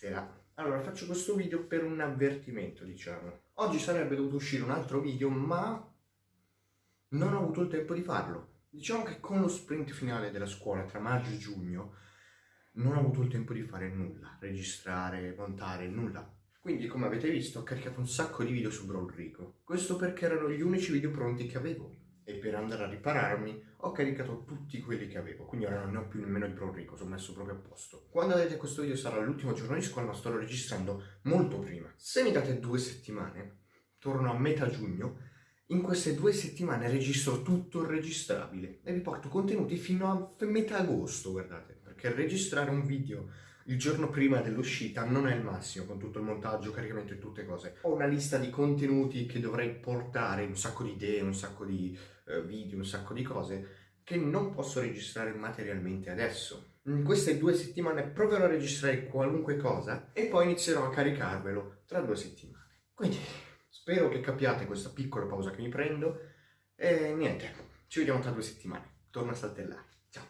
Buonasera. Allora, faccio questo video per un avvertimento, diciamo. Oggi sarebbe dovuto uscire un altro video, ma non ho avuto il tempo di farlo. Diciamo che con lo sprint finale della scuola tra maggio e giugno non ho avuto il tempo di fare nulla, registrare, montare, nulla. Quindi, come avete visto, ho caricato un sacco di video su Brawl Rico. Questo perché erano gli unici video pronti che avevo e per andare a ripararmi ho caricato tutti quelli che avevo, quindi ora non ne ho più nemmeno il Pro Rico, sono messo proprio a posto. Quando vedete questo video sarà l'ultimo giorno di scuola, ma sto registrando molto prima. Se mi date due settimane, torno a metà giugno, in queste due settimane registro tutto il registrabile e vi porto contenuti fino a metà agosto, guardate, perché registrare un video il giorno prima dell'uscita non è il massimo con tutto il montaggio, caricamento e tutte cose. Ho una lista di contenuti che dovrei portare, un sacco di idee, un sacco di uh, video, un sacco di cose che non posso registrare materialmente adesso. In queste due settimane proverò a registrare qualunque cosa e poi inizierò a caricarvelo tra due settimane. Quindi spero che capiate questa piccola pausa che mi prendo e niente, ci vediamo tra due settimane. Torno a saltellare. Ciao!